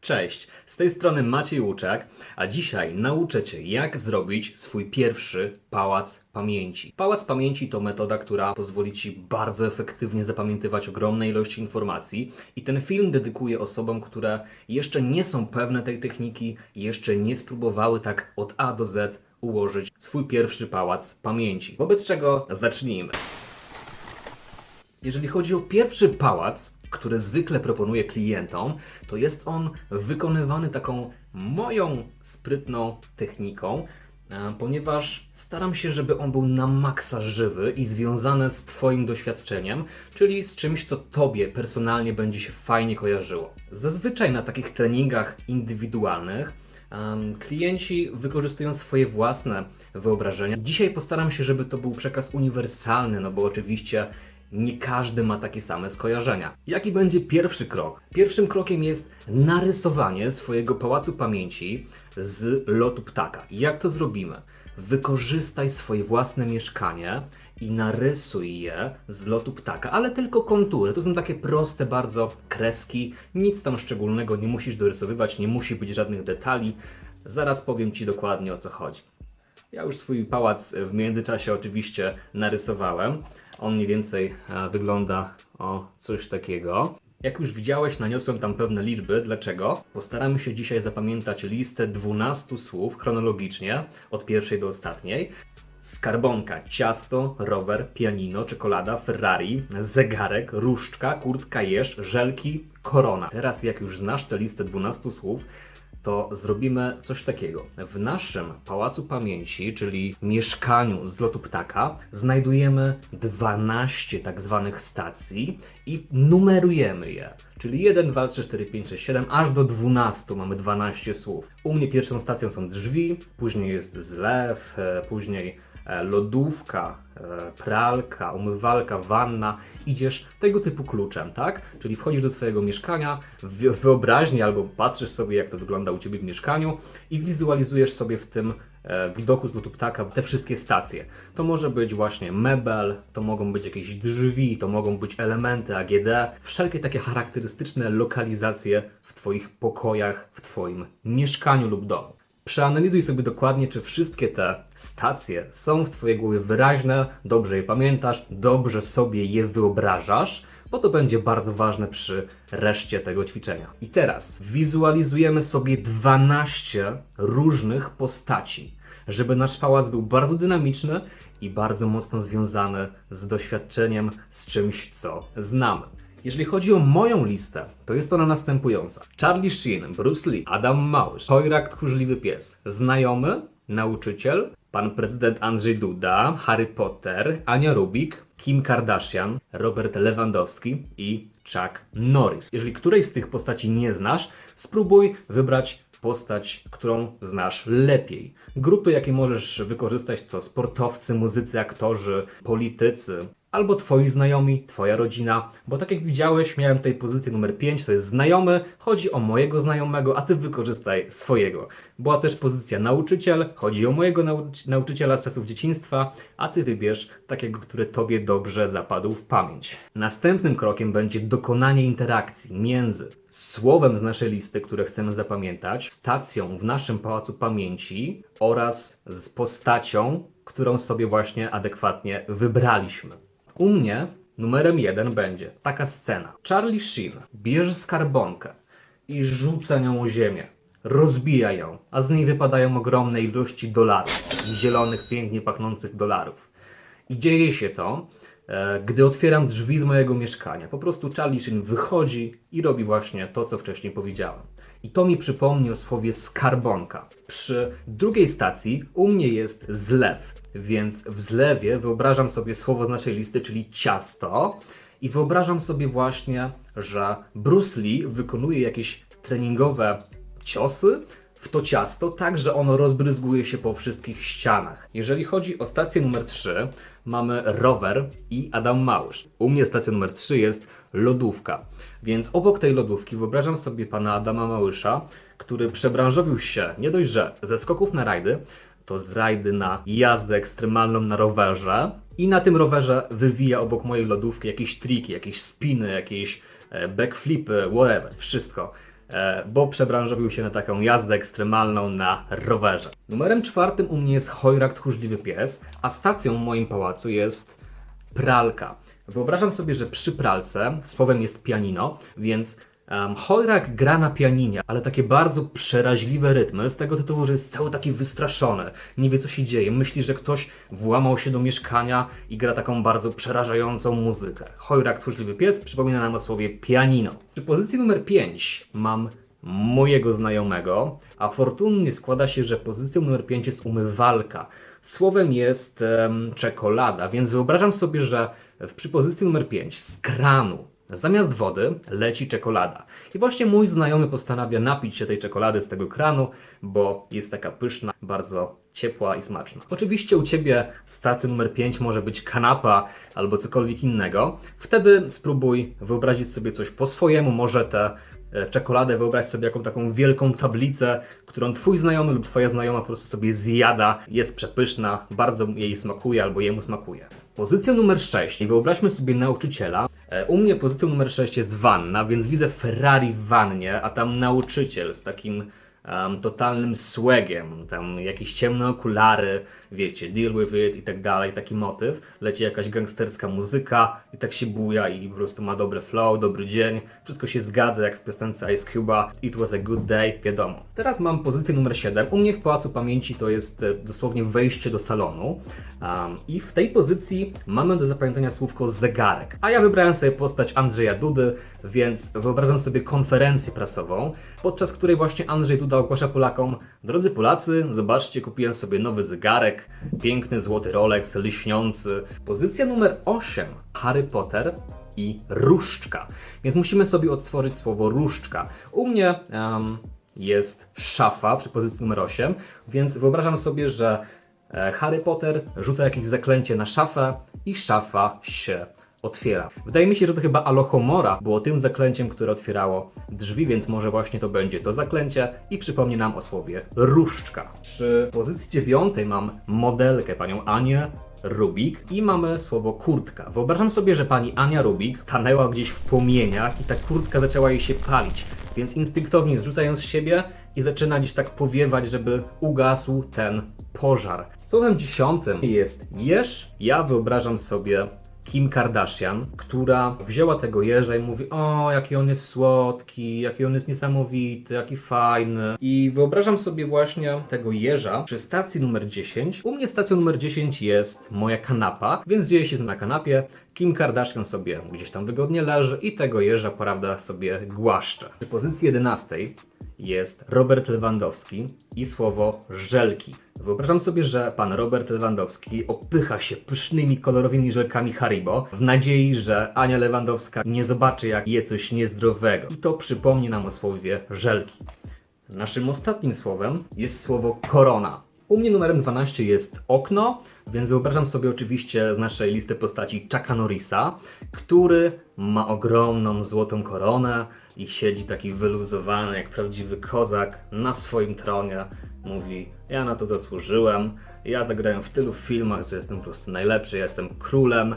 Cześć, z tej strony Maciej Łuczak, a dzisiaj nauczę Cię, jak zrobić swój pierwszy pałac pamięci. Pałac pamięci to metoda, która pozwoli Ci bardzo efektywnie zapamiętywać ogromne ilości informacji i ten film dedykuję osobom, które jeszcze nie są pewne tej techniki, jeszcze nie spróbowały tak od A do Z ułożyć swój pierwszy pałac pamięci. Wobec czego zacznijmy. Jeżeli chodzi o pierwszy pałac, który zwykle proponuję klientom, to jest on wykonywany taką moją sprytną techniką, e, ponieważ staram się, żeby on był na maksa żywy i związany z Twoim doświadczeniem, czyli z czymś, co Tobie personalnie będzie się fajnie kojarzyło. Zazwyczaj na takich treningach indywidualnych klienci wykorzystują swoje własne wyobrażenia. Dzisiaj postaram się, żeby to był przekaz uniwersalny, no bo oczywiście nie każdy ma takie same skojarzenia. Jaki będzie pierwszy krok? Pierwszym krokiem jest narysowanie swojego pałacu pamięci z lotu ptaka. Jak to zrobimy? Wykorzystaj swoje własne mieszkanie i narysuj je z lotu ptaka, ale tylko kontury. To są takie proste bardzo kreski, nic tam szczególnego nie musisz dorysowywać, nie musi być żadnych detali. Zaraz powiem Ci dokładnie o co chodzi. Ja już swój pałac w międzyczasie oczywiście narysowałem. On mniej więcej e, wygląda o coś takiego. Jak już widziałeś, naniosłem tam pewne liczby. Dlaczego? Postaramy się dzisiaj zapamiętać listę 12 słów chronologicznie, od pierwszej do ostatniej. Skarbonka, ciasto, rower, pianino, czekolada, Ferrari, zegarek, różdżka, kurtka, jeż, żelki, korona. Teraz jak już znasz tę listę 12 słów, to zrobimy coś takiego. W naszym pałacu pamięci, czyli mieszkaniu z lotu ptaka, znajdujemy 12 tak zwanych stacji i numerujemy je. Czyli 1, 2, 3, 4, 5, 6, 7, aż do 12 mamy 12 słów. U mnie pierwszą stacją są drzwi, później jest zlew, e, później e, lodówka, e, pralka, umywalka, wanna. Idziesz tego typu kluczem, tak? Czyli wchodzisz do swojego mieszkania, wyobraźni albo patrzysz sobie, jak to wygląda u Ciebie w mieszkaniu i wizualizujesz sobie w tym widoku z lotu ptaka te wszystkie stacje. To może być właśnie mebel, to mogą być jakieś drzwi, to mogą być elementy AGD, wszelkie takie charakterystyczne lokalizacje w Twoich pokojach, w Twoim mieszkaniu lub domu. Przeanalizuj sobie dokładnie, czy wszystkie te stacje są w Twojej głowie wyraźne, dobrze je pamiętasz, dobrze sobie je wyobrażasz, bo to będzie bardzo ważne przy reszcie tego ćwiczenia. I teraz wizualizujemy sobie 12 różnych postaci, żeby nasz pałac był bardzo dynamiczny i bardzo mocno związany z doświadczeniem, z czymś, co znamy. Jeżeli chodzi o moją listę, to jest ona następująca. Charlie Sheen, Bruce Lee, Adam Małysz, Chojrak Tchórzliwy Pies, Znajomy, Nauczyciel, Pan Prezydent Andrzej Duda, Harry Potter, Ania Rubik, Kim Kardashian, Robert Lewandowski i Chuck Norris. Jeżeli którejś z tych postaci nie znasz, spróbuj wybrać postać, którą znasz lepiej. Grupy, jakie możesz wykorzystać, to sportowcy, muzycy, aktorzy, politycy, albo twoi znajomi, twoja rodzina, bo tak jak widziałeś, miałem tutaj pozycję numer 5, to jest znajomy, chodzi o mojego znajomego, a ty wykorzystaj swojego. Była też pozycja nauczyciel, chodzi o mojego nauczy nauczyciela z czasów dzieciństwa, a ty wybierz takiego, który tobie dobrze zapadł w pamięć. Następnym krokiem będzie dokonanie interakcji między słowem z naszej listy, które chcemy zapamiętać, stacją w naszym pałacu pamięci oraz z postacią, którą sobie właśnie adekwatnie wybraliśmy. U mnie numerem jeden będzie taka scena. Charlie Sheen bierze skarbonkę i rzuca nią o ziemię. Rozbija ją, a z niej wypadają ogromne ilości dolarów. Zielonych, pięknie pachnących dolarów. I dzieje się to, e, gdy otwieram drzwi z mojego mieszkania. Po prostu Charlie Sheen wychodzi i robi właśnie to, co wcześniej powiedziałem. I to mi przypomni o słowie skarbonka. Przy drugiej stacji u mnie jest zlew, więc w zlewie wyobrażam sobie słowo z naszej listy, czyli ciasto. I wyobrażam sobie właśnie, że Bruce Lee wykonuje jakieś treningowe ciosy w to ciasto, tak że ono rozbryzguje się po wszystkich ścianach. Jeżeli chodzi o stację numer 3, mamy rower i Adam Małysz. U mnie stacja numer 3 jest lodówka. Więc obok tej lodówki wyobrażam sobie pana Adama Małysza, który przebranżowił się nie dość, że ze skoków na rajdy, to z rajdy na jazdę ekstremalną na rowerze i na tym rowerze wywija obok mojej lodówki jakieś triki, jakieś spiny, jakieś e, backflipy, whatever, wszystko. E, bo przebranżowił się na taką jazdę ekstremalną na rowerze. Numerem czwartym u mnie jest Hojrak Tchórzliwy Pies, a stacją w moim pałacu jest pralka. Wyobrażam sobie, że przy pralce słowem jest pianino, więc um, Hojrak gra na pianinie, ale takie bardzo przeraźliwe rytmy z tego tytułu, że jest cały taki wystraszony, nie wie co się dzieje, myśli, że ktoś włamał się do mieszkania i gra taką bardzo przerażającą muzykę. Hojrak Tchórzliwy Pies przypomina nam o słowie pianino. Przy pozycji numer 5 mam mojego znajomego, a fortunnie składa się, że pozycją numer 5 jest umywalka. Słowem jest em, czekolada, więc wyobrażam sobie, że w przy pozycji numer 5 z kranu zamiast wody leci czekolada. I właśnie mój znajomy postanawia napić się tej czekolady z tego kranu, bo jest taka pyszna, bardzo ciepła i smaczna. Oczywiście u Ciebie stacja numer 5 może być kanapa albo cokolwiek innego. Wtedy spróbuj wyobrazić sobie coś po swojemu, może tę e, czekoladę wyobraź sobie jaką taką wielką tablicę, którą Twój znajomy lub Twoja znajoma po prostu sobie zjada. Jest przepyszna, bardzo jej smakuje albo jemu smakuje. Pozycja numer 6. I wyobraźmy sobie nauczyciela. E, U mnie pozycją numer 6 jest wanna, więc widzę Ferrari w wannie, a tam nauczyciel z takim em, totalnym swagiem, tam jakieś ciemne okulary, wiecie, deal with it i tak dalej, taki motyw. Leci jakaś gangsterska muzyka i tak się buja i po prostu ma dobry flow, dobry dzień. Wszystko się zgadza jak w piosence Ice Cube'a. It was a good day, wiadomo. Teraz mam pozycję numer 7. U mnie w Pałacu Pamięci to jest e, dosłownie wejście do salonu. Um, I w tej pozycji mamy do zapamiętania słówko zegarek. A ja wybrałem sobie postać Andrzeja Dudy, więc wyobrażam sobie konferencję prasową, podczas której właśnie Andrzej Duda ogłasza Polakom Drodzy Polacy, zobaczcie, kupiłem sobie nowy zegarek, piękny złoty Rolex, lśniący. Pozycja numer 8. Harry Potter i różdżka. Więc musimy sobie odtworzyć słowo różdżka. U mnie em, jest szafa przy pozycji numer 8, więc wyobrażam sobie, że e, Harry Potter rzuca jakieś zaklęcie na szafę i szafa się otwiera. Wydaje mi się, że to chyba Alohomora było tym zaklęciem, które otwierało drzwi, więc może właśnie to będzie to zaklęcie i przypomni nam o słowie różdżka. Przy pozycji dziewiątej mam modelkę, panią Anię Rubik i mamy słowo kurtka. Wyobrażam sobie, że pani Ania Rubik tanęła gdzieś w płomieniach i ta kurtka zaczęła jej się palić, więc instynktownie zrzuca ją z siebie i zaczyna gdzieś tak powiewać, żeby ugasł ten pożar. Słowem dziesiątym jest jeż. Ja wyobrażam sobie Kim Kardashian, która wzięła tego jeża i mówi: O, jaki on jest słodki, jaki on jest niesamowity, jaki fajny. I wyobrażam sobie właśnie tego jeża przy stacji numer 10. U mnie stacją numer 10 jest moja kanapa, więc dzieje się to na kanapie. Kim Kardashian sobie gdzieś tam wygodnie leży i tego jeża, prawda, sobie głaszcze. Przy pozycji 11 jest Robert Lewandowski i słowo żelki. Wyobrażam sobie, że pan Robert Lewandowski opycha się pysznymi, kolorowymi żelkami Haribo w nadziei, że Ania Lewandowska nie zobaczy, jak je coś niezdrowego. I to przypomni nam o słowie żelki. Naszym ostatnim słowem jest słowo korona. U mnie numerem 12 jest okno, więc wyobrażam sobie oczywiście z naszej listy postaci Chucka Norrisa, który ma ogromną złotą koronę i siedzi taki wyluzowany jak prawdziwy kozak na swoim tronie. Mówi, ja na to zasłużyłem, ja zagrałem w tylu filmach, że jestem po prostu najlepszy, ja jestem królem,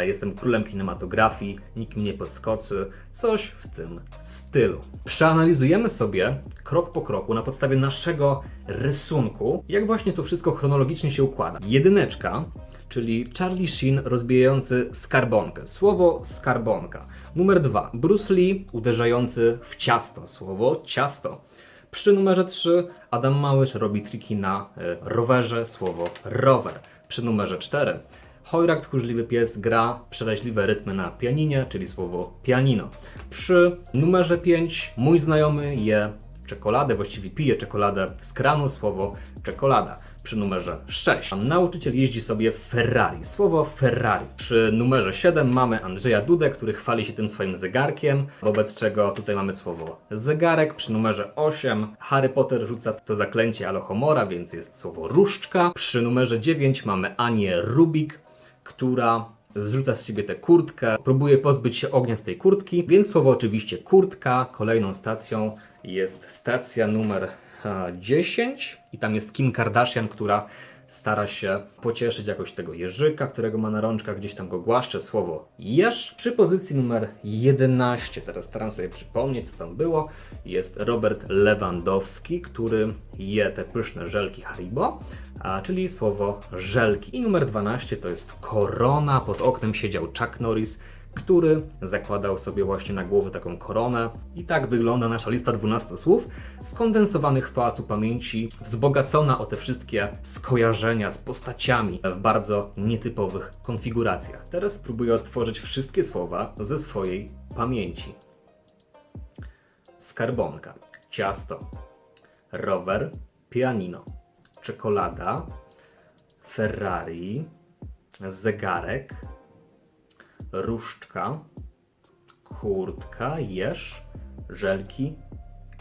jestem królem kinematografii, nikt mnie nie podskoczy, coś w tym stylu. Przeanalizujemy sobie krok po kroku na podstawie naszego rysunku, jak właśnie to wszystko chronologicznie się układa. Jedyneczka, czyli Charlie Sheen rozbijający skarbonkę. Słowo skarbonka. Numer dwa, Bruce Lee uderzający w ciasto. Słowo ciasto. Przy numerze 3 Adam Małysz robi triki na e, rowerze, słowo rower. Przy numerze 4 Hojrak Tchórzliwy Pies gra przeraźliwe rytmy na pianinie, czyli słowo pianino. Przy numerze 5 mój znajomy je czekoladę, właściwie pije czekoladę z kranu, słowo czekolada. Przy numerze 6 nauczyciel jeździ sobie Ferrari, słowo Ferrari. Przy numerze 7 mamy Andrzeja Dudę, który chwali się tym swoim zegarkiem, wobec czego tutaj mamy słowo zegarek. Przy numerze 8 Harry Potter rzuca to zaklęcie Alohomora, więc jest słowo różdżka. Przy numerze 9 mamy Anię Rubik, która zrzuca z siebie tę kurtkę, próbuje pozbyć się ognia z tej kurtki, więc słowo oczywiście kurtka. Kolejną stacją jest stacja numer e, 10 i tam jest Kim Kardashian, która stara się pocieszyć jakoś tego jeżyka, którego ma na rączkach, gdzieś tam go głaszcze słowo jesz. Przy pozycji numer 11, teraz staram sobie przypomnieć, co tam było, jest Robert Lewandowski, który je te pyszne żelki Haribo, a, czyli słowo żelki. I numer 12 to jest korona, pod oknem siedział Chuck Norris, który zakładał sobie właśnie na głowę taką koronę. I tak wygląda nasza lista 12 słów, skondensowanych w pałacu pamięci, wzbogacona o te wszystkie skojarzenia z postaciami w bardzo nietypowych konfiguracjach. Teraz spróbuję odtworzyć wszystkie słowa ze swojej pamięci. Skarbonka, ciasto, rower, pianino, czekolada, Ferrari, zegarek, różdżka, kurtka, jeż, żelki,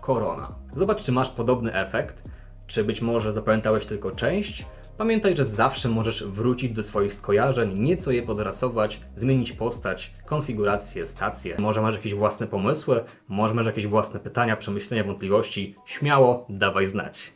korona. Zobacz, czy masz podobny efekt, czy być może zapamiętałeś tylko część. Pamiętaj, że zawsze możesz wrócić do swoich skojarzeń, nieco je podrasować, zmienić postać, konfigurację, stację. Może masz jakieś własne pomysły, może masz jakieś własne pytania, przemyślenia, wątpliwości. Śmiało dawaj znać.